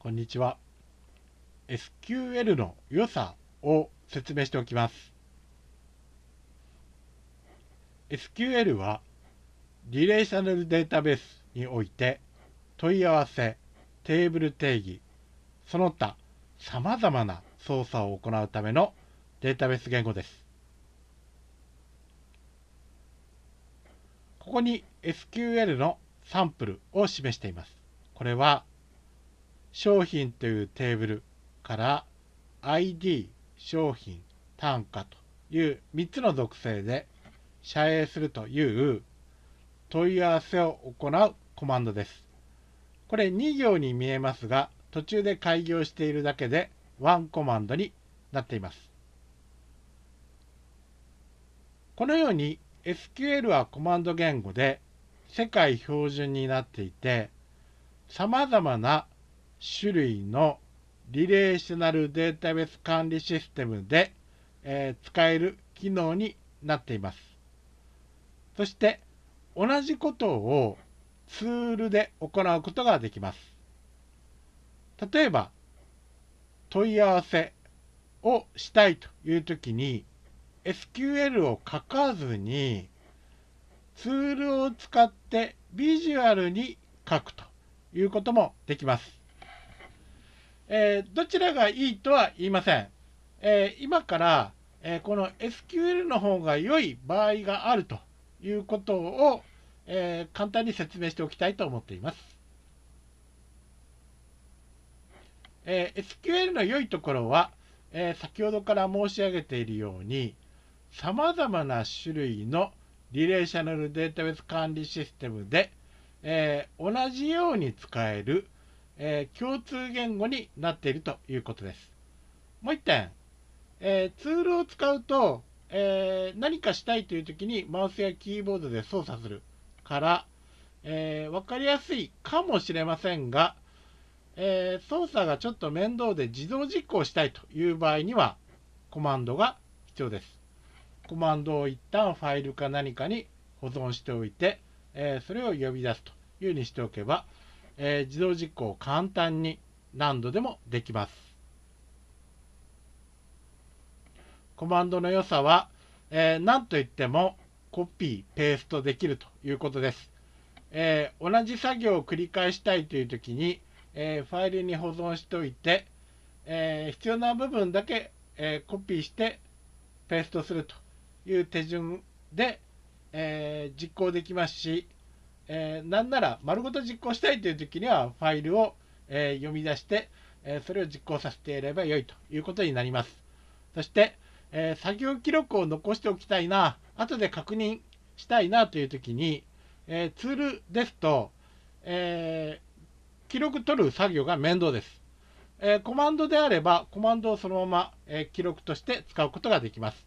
こんにちは。SQL の良さを説明しておきます。SQL はリレーショナルデータベースにおいて問い合わせ、テーブル定義、その他様々な操作を行うためのデータベース言語です。ここに SQL のサンプルを示しています。これは商品というテーブルから ID 商品単価という3つの属性で遮影するという問い合わせを行うコマンドです。これ2行に見えますが途中で開業しているだけでワンコマンドになっています。このように SQL はコマンド言語で世界標準になっていて様々な種類のリレーショナルデータベース管理システムで、えー、使える機能になっています。そして同じことをツールで行うことができます。例えば問い合わせをしたいというときに SQL を書かずにツールを使ってビジュアルに書くということもできます。えー、どちらがいいとは言いません。えー、今から、えー、この SQL の方が良い場合があるということを、え簡単に説明しておきたいと思っています。え SQL の良いところは、え先ほどから申し上げているように、様々な種類のリレーショナルデータベース管理システムで、え同じように使えるえー、共通言語になっているということです。もう一点、えー、ツールを使うと、えー、何かしたいという時にマウスやキーボードで操作するから、え分かりやすいかもしれませんが、え操作がちょっと面倒で自動実行したいという場合にはコマンドが必要です。コマンドを一旦ファイルか何かに保存しておいて、えそれを呼び出すというふうにしておけば、えー、自動実行簡単に何度でもできます。コマンドの良さは、えー、何といってもコピー、ペーストできるということです。えー、同じ作業を繰り返したいという時に、えー、ファイルに保存しておいて、え必要な部分だけ、えコピーしてペーストするという手順で、え実行できますし、えー、なんなら丸ごと実行したいという時にはファイルを、えー、読み出して、えー、それを実行させていればよいということになります。そして、え作業記録を残しておきたいな、後で確認したいなという時に、えツールですと、え記録取る作業が面倒です。えコマンドであれば、コマンドをそのまま、え記録として使うことができます。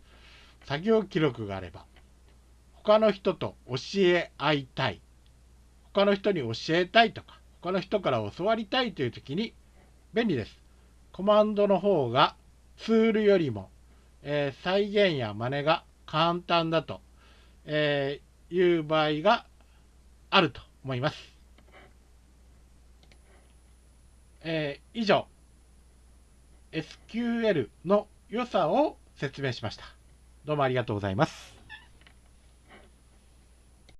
作業記録があれば、他の人と教え合いたい。他の人に教えたいとか、他の人から教わりたいという時に便利です。コマンドの方がツールよりも、えー、再現や真似が簡単だと、えー、いう場合があると思います。えー、以上、SQL の良さを説明しました。どうもありがとうございます。